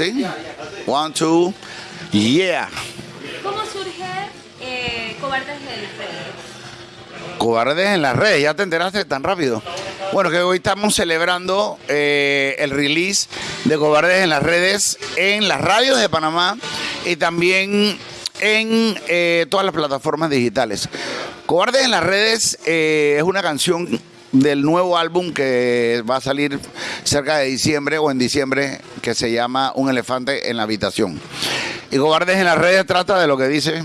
¿Sí? One, two, yeah. ¿Cómo surge eh, Cobardes en las redes? Cobardes en las redes, ya te enteraste tan rápido. Bueno, que hoy estamos celebrando eh, el release de Cobardes en las redes en las radios de Panamá y también en eh, todas las plataformas digitales. Cobardes en las redes eh, es una canción del nuevo álbum que va a salir cerca de diciembre o en diciembre que se llama Un elefante en la habitación. Y Cobardes en las redes trata de lo que dice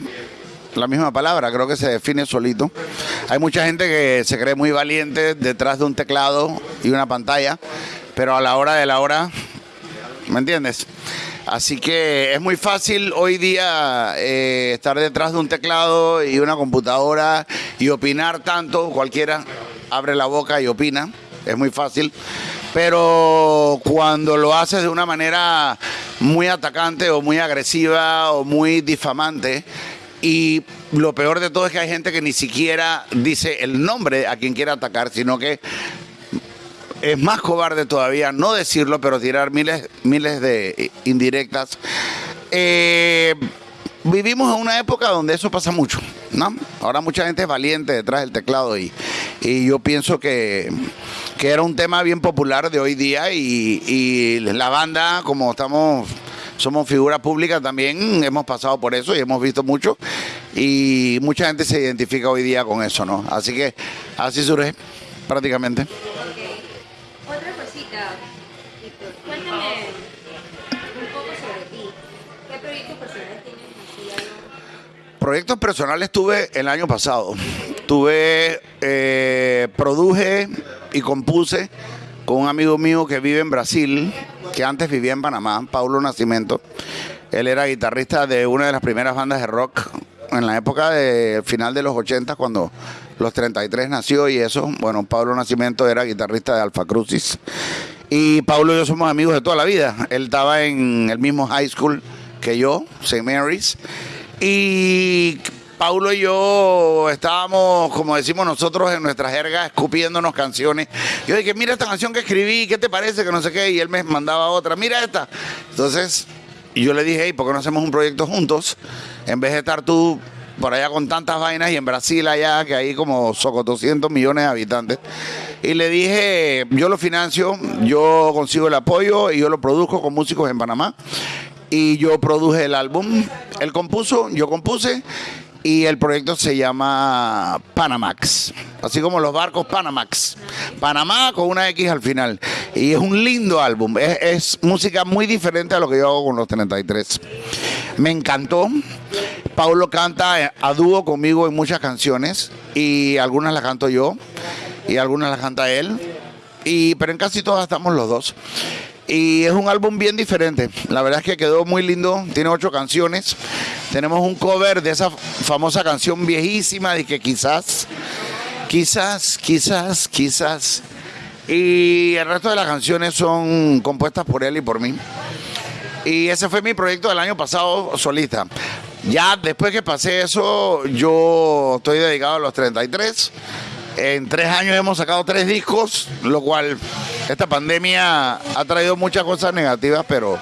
la misma palabra, creo que se define solito. Hay mucha gente que se cree muy valiente detrás de un teclado y una pantalla, pero a la hora de la hora, ¿me entiendes? Así que es muy fácil hoy día eh, estar detrás de un teclado y una computadora y opinar tanto, cualquiera abre la boca y opina, es muy fácil, pero cuando lo haces de una manera muy atacante o muy agresiva o muy difamante, y lo peor de todo es que hay gente que ni siquiera dice el nombre a quien quiera atacar, sino que es más cobarde todavía no decirlo, pero tirar miles, miles de indirectas. Eh, vivimos en una época donde eso pasa mucho, ¿no? Ahora mucha gente es valiente detrás del teclado y, y yo pienso que, que, era un tema bien popular de hoy día y, y la banda, como estamos somos figuras públicas también, hemos pasado por eso y hemos visto mucho y mucha gente se identifica hoy día con eso, ¿no? Así que así surge prácticamente. Otra cosita, Víctor, cuéntame un poco sobre ti. ¿Qué proyectos personales tienes? Proyectos personales tuve el año pasado. Tuve, eh, produje y compuse con un amigo mío que vive en Brasil, que antes vivía en Panamá, Paulo Nacimiento. Él era guitarrista de una de las primeras bandas de rock en la época de final de los 80, cuando los 33 nació y eso. Bueno, Pablo Nacimiento era guitarrista de Alfa Crucis. Y Pablo y yo somos amigos de toda la vida. Él estaba en el mismo high school que yo, St. Mary's. Y Paulo y yo estábamos, como decimos nosotros en nuestra jerga, escupiéndonos canciones. Yo dije, mira esta canción que escribí, ¿qué te parece? Que no sé qué. Y él me mandaba otra, mira esta. Entonces, yo le dije, hey, ¿por qué no hacemos un proyecto juntos? En vez de estar tú por allá con tantas vainas y en Brasil allá, que hay como 200 millones de habitantes. Y le dije, yo lo financio, yo consigo el apoyo y yo lo produzco con músicos en Panamá. Y yo produje el álbum, él compuso, yo compuse y el proyecto se llama Panamax, así como los barcos Panamax. Panamá con una X al final. Y es un lindo álbum, es, música muy diferente a lo que yo hago con los 33. Me encantó. Paulo canta a dúo conmigo en muchas canciones y algunas las canto yo y algunas las canta él. Y, pero en casi todas estamos los dos. Y es un álbum bien diferente. La verdad es que quedó muy lindo. Tiene ocho canciones. Tenemos un cover de esa famosa canción viejísima de que quizás, quizás, quizás, quizás. Y el resto de las canciones son compuestas por él y por mí. Y ese fue mi proyecto del año pasado solista. Ya después que pasé eso, yo estoy dedicado a los 33. En tres años hemos sacado tres discos, lo cual esta pandemia ha traído muchas cosas negativas, pero,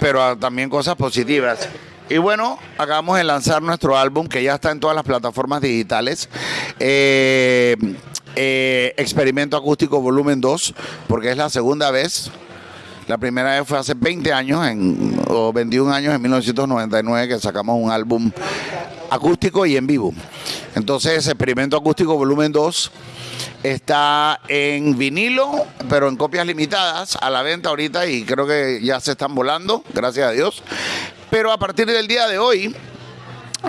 pero también cosas positivas. Y bueno, acabamos de lanzar nuestro álbum que ya está en todas las plataformas digitales. Eh, eh, Experimento Acústico Volumen 2, porque es la segunda vez. La primera vez fue hace 20 años, o 21 años, en 1999, que sacamos un álbum acústico y en vivo. Entonces, Experimento Acústico Volumen 2 está en vinilo, pero en copias limitadas a la venta ahorita y creo que ya se están volando, gracias a Dios. Pero a partir del día de hoy,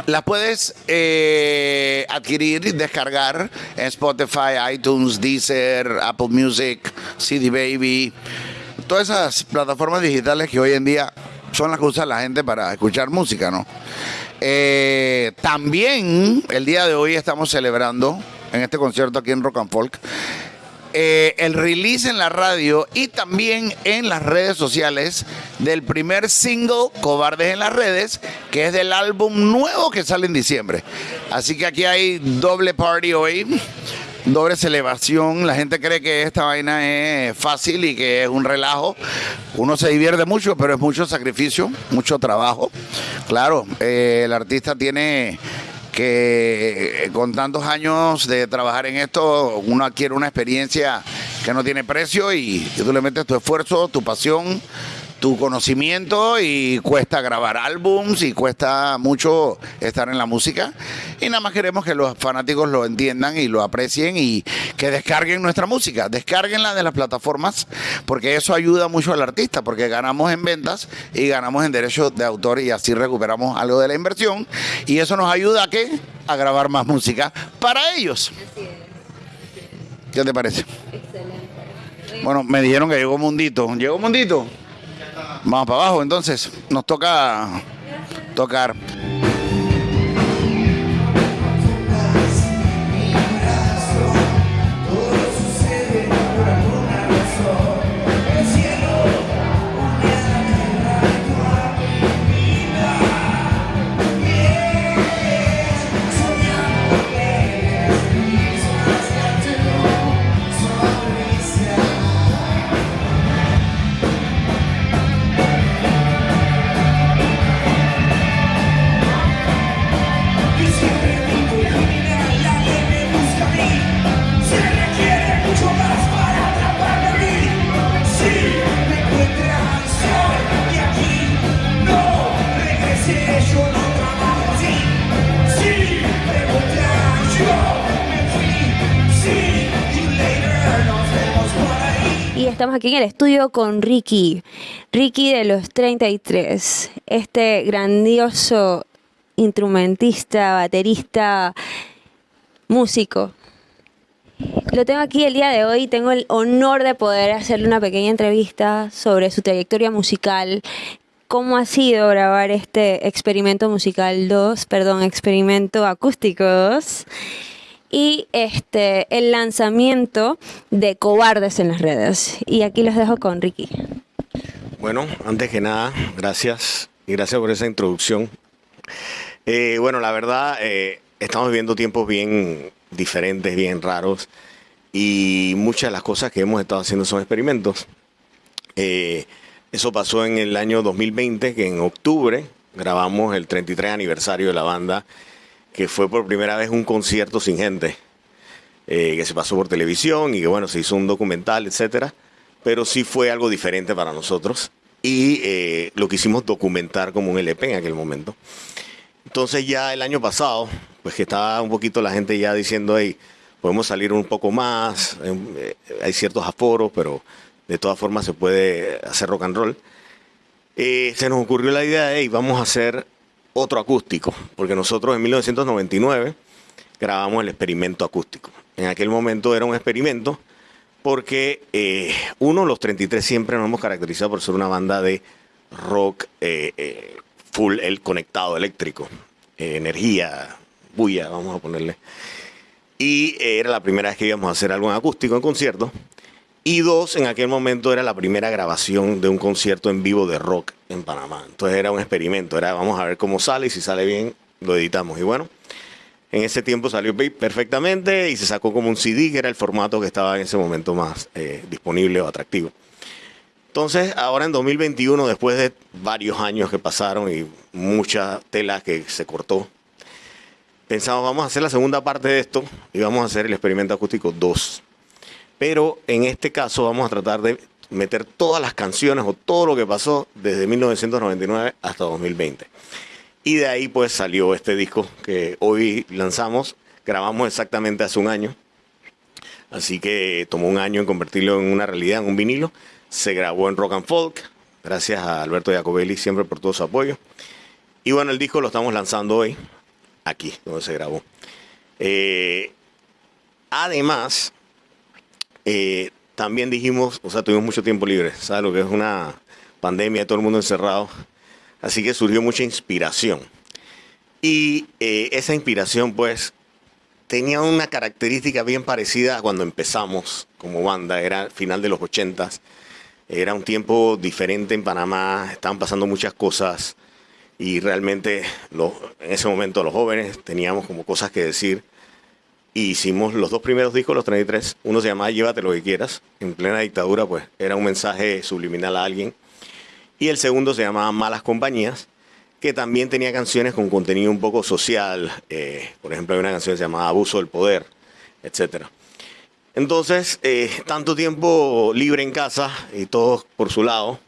las puedes eh, adquirir, descargar en Spotify, iTunes, Deezer, Apple Music, CD Baby, todas esas plataformas digitales que hoy en día son las que usa la gente para escuchar música, ¿no? Eh, también el día de hoy estamos celebrando en este concierto aquí en Rock and Folk eh, el release en la radio y también en las redes sociales del primer single Cobardes en las redes, que es del álbum nuevo que sale en diciembre. Así que aquí hay doble party hoy doble celebración. La gente cree que esta vaina es fácil y que es un relajo. Uno se divierte mucho, pero es mucho sacrificio, mucho trabajo. Claro, eh, el artista tiene que eh, con tantos años de trabajar en esto, uno adquiere una experiencia que no tiene precio y, y tú le metes tu esfuerzo, tu pasión, tu conocimiento y cuesta grabar álbums y cuesta mucho estar en la música. Y nada más queremos que los fanáticos lo entiendan y lo aprecien y que descarguen nuestra música, descarguenla de las plataformas porque eso ayuda mucho al artista porque ganamos en ventas y ganamos en derechos de autor y así recuperamos algo de la inversión y eso nos ayuda a qué? A grabar más música para ellos. Así es. ¿Qué te parece? Excelente. Bueno, me dijeron que llegó Mundito. ¿Llegó Mundito? Vamos para abajo, entonces. Nos toca tocar. Aquí en el estudio con Ricky. Ricky de los 33. Este grandioso instrumentista, baterista, músico. Lo tengo aquí el día de hoy. Tengo el honor de poder hacerle una pequeña entrevista sobre su trayectoria musical. ¿Cómo ha sido grabar este experimento musical 2, perdón, experimento acústico 2? Y este el lanzamiento de Cobardes en las redes. Y aquí los dejo con Ricky. Bueno, antes que nada, gracias y gracias por esa introducción. Eh, bueno, la verdad, eh, estamos viviendo tiempos bien diferentes, bien raros y muchas de las cosas que hemos estado haciendo son experimentos. Eh, eso pasó en el año 2020, que en octubre grabamos el 33 aniversario de la banda, que fue por primera vez un concierto sin gente, eh, que se pasó por televisión y que bueno, se hizo un documental, etcétera, pero sí fue algo diferente para nosotros y eh, lo quisimos documentar como un LP en aquel momento. Entonces ya el año pasado, pues que estaba un poquito la gente ya diciendo, hey, podemos salir un poco más, eh, hay ciertos aforos, pero de todas formas se puede hacer rock and roll. Eh, se nos ocurrió la idea de, hey, vamos a hacer otro acústico, porque nosotros en 1999 grabamos el experimento acústico. En aquel momento era un experimento porque eh, uno, los 33 siempre nos hemos caracterizado por ser una banda de rock eh, eh, full el conectado eléctrico, eh, energía, bulla, vamos a ponerle. Y era la primera vez que íbamos a hacer algo en acústico en concierto. Y dos, en aquel momento era la primera grabación de un concierto en vivo de rock en Panamá. Entonces era un experimento, era vamos a ver cómo sale y si sale bien lo editamos. Y bueno, en ese tiempo salió perfectamente y se sacó como un CD, que era el formato que estaba en ese momento más eh, disponible o atractivo. Entonces, ahora en 2021, después de varios años que pasaron y mucha tela que se cortó, pensamos, vamos a hacer la segunda parte de esto y vamos a hacer el experimento acústico 2. Pero en este caso vamos a tratar de meter todas las canciones o todo lo que pasó desde 1999 hasta 2020. Y de ahí pues salió este disco que hoy lanzamos, grabamos exactamente hace un año. Así que tomó un año en convertirlo en una realidad, en un vinilo. Se grabó en Rock and Folk, gracias a Alberto Jacobelli siempre por todo su apoyo. Y bueno, el disco lo estamos lanzando hoy, aquí, donde se grabó. Eh, además, eh, también dijimos, o sea, tuvimos mucho tiempo libre, ¿sabes? Lo que es una pandemia, todo el mundo encerrado. Así que surgió mucha inspiración. Y eh, esa inspiración, pues, tenía una característica bien parecida a cuando empezamos como banda. Era final de los ochentas. Era un tiempo diferente en Panamá. Estaban pasando muchas cosas. Y realmente, en ese momento, los jóvenes teníamos como cosas que decir. Y hicimos los dos primeros discos, los 33. Uno se llamaba Llévate lo que quieras. En plena dictadura, pues era un mensaje subliminal a alguien. Y el segundo se llamaba Malas Compañías, que también tenía canciones con contenido un poco social. eh, por ejemplo, hay una canción que se llamaba Abuso del Poder, etcétera. Entonces, eh, tanto tiempo libre en casa y todos por su lado,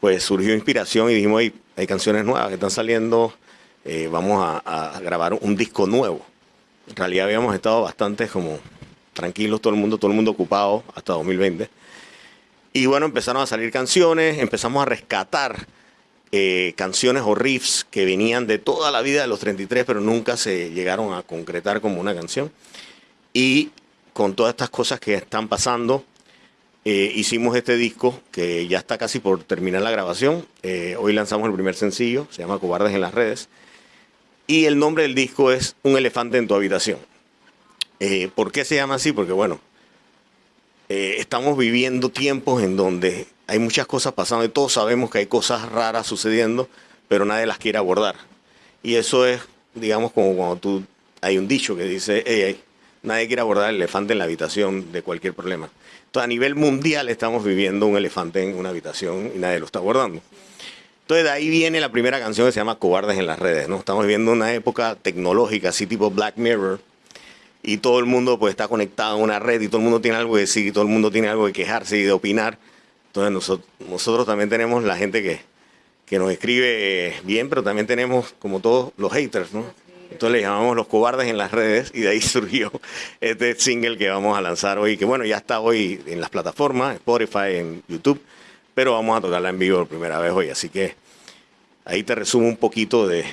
pues surgió inspiración y dijimos, "Ey, hay canciones nuevas que están saliendo, eh, vamos a grabar un disco nuevo. En realidad habíamos estado bastante como tranquilos, todo el mundo, todo el mundo ocupado hasta 2020. Y bueno, empezaron a salir canciones, empezamos a rescatar eh, canciones o riffs que venían de toda la vida de los 33, pero nunca se llegaron a concretar como una canción. Y con todas estas cosas que están pasando, eh, hicimos este disco que ya está casi por terminar la grabación. Eh, hoy lanzamos el primer sencillo, se llama Cobardes en las redes. Y el nombre del disco es Un elefante en tu habitación. Eh, ¿Por qué se llama así? Porque bueno, eh, estamos viviendo tiempos en donde hay muchas cosas pasando y todos sabemos que hay cosas raras sucediendo, pero nadie las quiere abordar. Y eso es, digamos, como cuando tú, hay un dicho que dice, "Ey, ey, nadie quiere abordar el elefante en la habitación de cualquier problema. Entonces, a nivel mundial estamos viviendo un elefante en una habitación y nadie lo está abordando. Entonces, de ahí viene la primera canción que se llama Cobardes en las redes, ¿no? Estamos viviendo una época tecnológica, así tipo Black Mirror, y todo el mundo pues está conectado a una red y todo el mundo tiene algo que decir y todo el mundo tiene algo que quejarse y de opinar. Entonces nosotros, también tenemos la gente que, que nos escribe eh, bien, pero también tenemos como todos los haters, ¿no? Entonces le llamamos los cobardes en las redes y de ahí surgió este single que vamos a lanzar hoy, que bueno, ya está hoy en las plataformas, Spotify, en YouTube, pero vamos a tocarla en vivo por primera vez hoy, así que ahí te resumo un poquito de,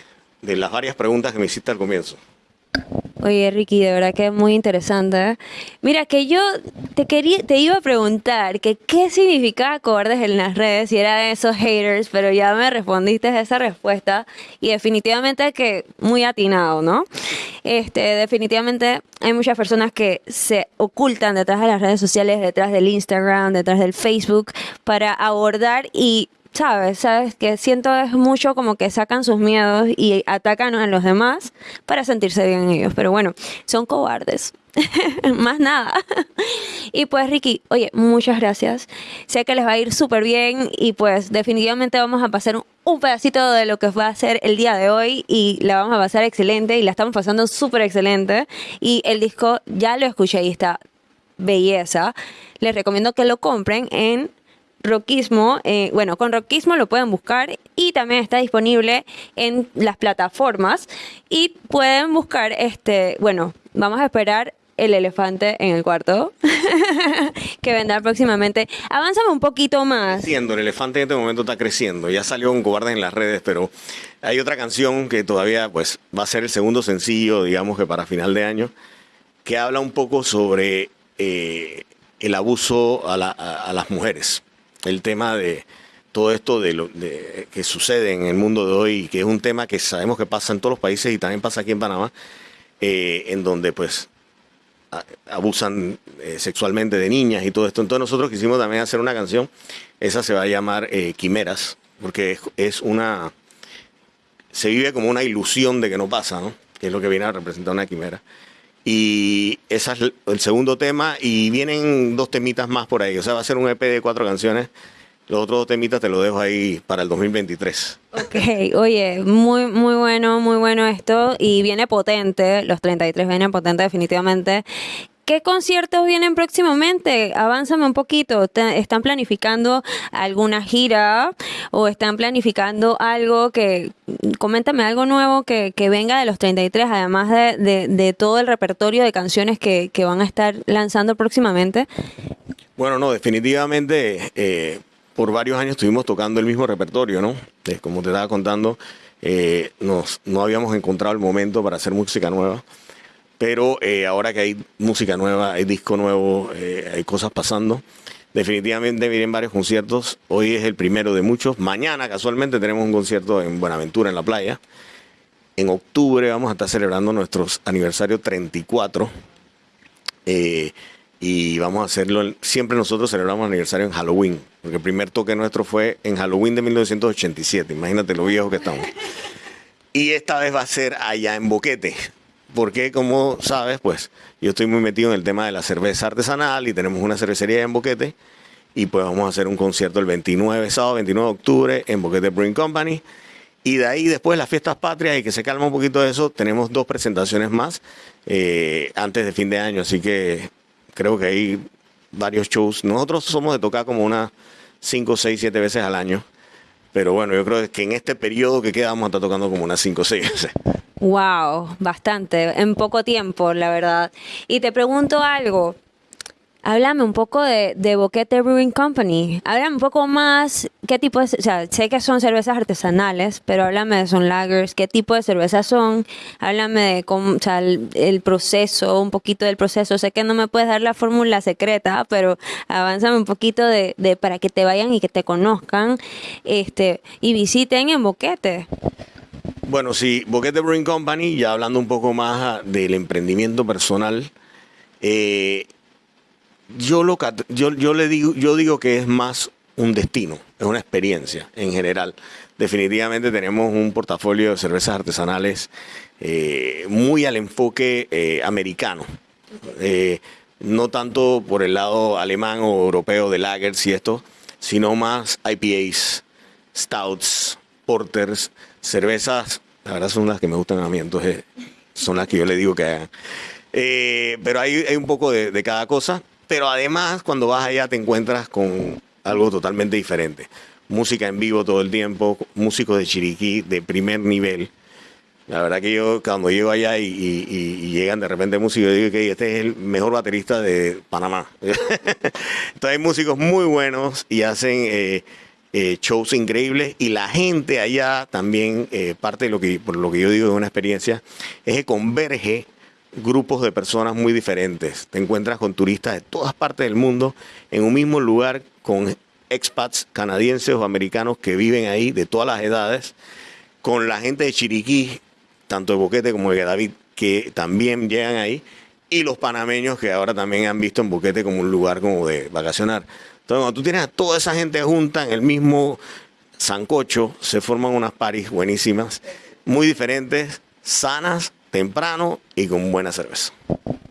de las varias preguntas que me hiciste al comienzo. Oye, Ricky, de verdad que es muy interesante. Mira, que yo te quería, te iba a preguntar que qué significaba cobardes en las redes, si era de esos haters, pero ya me respondiste esa respuesta y definitivamente que muy atinado, ¿no? Este, definitivamente hay muchas personas que se ocultan detrás de las redes sociales, detrás del Instagram, detrás del Facebook, para abordar y sabes, sabes que siento es mucho como que sacan sus miedos y atacan a los demás para sentirse bien ellos. Pero bueno, son cobardes. Más nada. Y pues Ricky, oye, muchas gracias. Sé que les va a ir súper bien y pues definitivamente vamos a pasar un, pedacito de lo que va a ser el día de hoy y la vamos a pasar excelente y la estamos pasando súper excelente. Y el disco ya lo escuché y está belleza. Les recomiendo que lo compren en Rockismo, eh, bueno, con Rockismo lo pueden buscar y también está disponible en las plataformas y pueden buscar este, bueno, vamos a esperar el elefante en el cuarto que vendrá próximamente. Avánzame un poquito más. creciendo, el elefante en este momento está creciendo. Ya salió un cobarde en las redes, pero hay otra canción que todavía pues va a ser el segundo sencillo, digamos que para final de año, que habla un poco sobre eh, el abuso a, la- a- a las mujeres. El tema de todo esto de lo de- que sucede en el mundo de hoy, que es un tema que sabemos que pasa en todos los países y también pasa aquí en Panamá, eh, en donde pues abusan eh, sexualmente de niñas y todo esto. Entonces nosotros quisimos también hacer una canción, esa se va a llamar eh, Quimeras, porque es una... Se vive como una ilusión de que no pasa, ¿no? Que es lo que viene a representar una quimera. Y ese es el- segundo tema y vienen dos temitas más por ahí. O sea, va a ser un EP de cuatro canciones. Los otros dos temitas te los dejo ahí para el 2023. Ok, oye, muy, muy bueno, muy bueno esto y viene potente, los 33 vienen potente definitivamente. ¿Qué conciertos vienen próximamente? Avánzame un poquito. ¿Te- ¿Están planificando alguna gira o están planificando algo que, coméntame algo nuevo que, que venga de los 33, además de, de- todo el repertorio de canciones que, que van a estar lanzando próximamente? Bueno, no, definitivamente eh, por varios años estuvimos tocando el mismo repertorio, ¿no? Eh, como te estaba contando, eh, nos, no habíamos encontrado el momento para hacer música nueva. Pero eh, ahora que hay música nueva, hay disco nuevo, eh, hay cosas pasando. Definitivamente vienen varios conciertos. Hoy es el primero de muchos. Mañana, casualmente, tenemos un concierto en Buenaventura, en la playa. En octubre vamos a estar celebrando nuestro aniversario 34. Eh, y vamos a hacerlo, siempre nosotros celebramos aniversario en Halloween, porque el primer toque nuestro fue en Halloween de 1987, imagínate lo viejo que estamos. Y esta vez va a ser allá en Boquete, porque como sabes, pues yo estoy muy metido en el tema de la cerveza artesanal y tenemos una cervecería en Boquete y pues vamos a hacer un concierto el 29, sábado 29 de octubre en Boquete Brewing Company. Y de ahí después las fiestas patrias y que se calma un poquito de eso, tenemos dos presentaciones más eh, antes de fin de año, así que creo que hay varios shows. Nosotros somos de tocar como unas 5, 6, 7 veces al año. Pero bueno, yo creo que en este periodo que queda vamos a estar tocando como unas 5 o 6 veces. Wow, bastante, en poco tiempo, la verdad. Y te pregunto algo. Háblame un poco de, de Boquete Brewing Company. Háblame un poco más, qué tipo de, o sea, sé que son cervezas artesanales, pero háblame de son lagers, qué tipo de cervezas son, háblame de cómo, o sea, el, proceso, un poquito del proceso. Sé que no me puedes dar la fórmula secreta, pero avánzame un poquito de, de para que te vayan y que te conozcan, este, y visiten en Boquete. Bueno, sí, Boquete Brewing Company, ya hablando un poco más ah, del emprendimiento personal, eh, yo, lo, yo, yo le digo, yo digo que es más un destino, es una experiencia en general. Definitivamente tenemos un portafolio de cervezas artesanales eh, muy al enfoque eh, americano. No tanto por el lado alemán o europeo de lagers y esto, sino más IPAs, stouts, porters, cervezas. La verdad son las que me gustan a mí, entonces son las que yo le digo que hagan. Eh, pero hay, hay un poco de, de cada cosa. Pero además, cuando vas allá te encuentras con algo totalmente diferente. Música en vivo todo el tiempo, músicos de Chiriquí de primer nivel. La verdad que yo cuando llego allá y, y- y- llegan de repente músicos, yo digo que este es el mejor baterista de Panamá. Entonces hay músicos muy buenos y hacen eh, eh, shows increíbles y la gente allá también, eh, parte de lo que, por lo que yo digo de una experiencia, es que converge grupos de personas muy diferentes. Te encuentras con turistas de todas partes del mundo en un mismo lugar con expats canadienses o americanos que viven ahí de todas las edades con la gente de Chiriquí, tanto de Boquete como de David, que también llegan ahí, y los panameños que ahora también han visto en Boquete como un lugar como de vacacionar. Entonces, cuando tú tienes a toda esa gente junta en el mismo sancocho, se forman unas paris buenísimas, muy diferentes, sanas, temprano y con buena cerveza.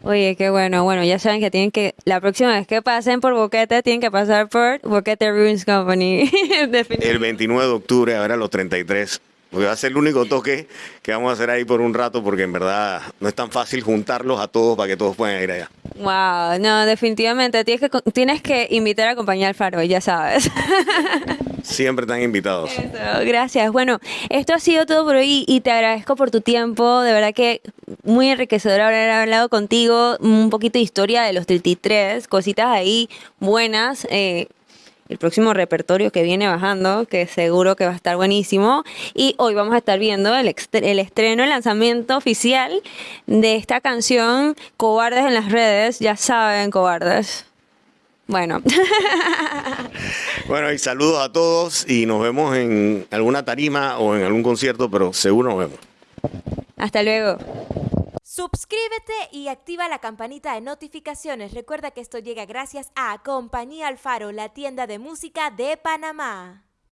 Oye, qué bueno. Bueno, ya saben que tienen que, la próxima vez que pasen por Boquete, tienen que pasar por Boquete Ruins Company. El 29 de octubre, a ver a los 33. Porque va a ser el único toque que vamos a hacer ahí por un rato, porque en verdad no es tan fácil juntarlos a todos para que todos puedan ir allá. Wow, no, definitivamente tienes que, tienes que invitar a acompañar al Faro, ya sabes. Siempre están invitados. Eso, gracias. Bueno, esto ha sido todo por hoy y te agradezco por tu tiempo. De verdad que muy enriquecedor haber hablado contigo. Un poquito de historia de los 33, cositas ahí buenas. eh, el próximo repertorio que viene bajando, que seguro que va a estar buenísimo. Y hoy vamos a estar viendo el, estreno, el lanzamiento oficial de esta canción, Cobardes en las redes. Ya saben, cobardes. Bueno. Bueno, y saludos a todos y nos vemos en alguna tarima o en algún concierto, pero seguro nos vemos. Hasta luego. Suscríbete y activa la campanita de notificaciones. Recuerda que esto llega gracias a Compañía Alfaro, la tienda de música de Panamá.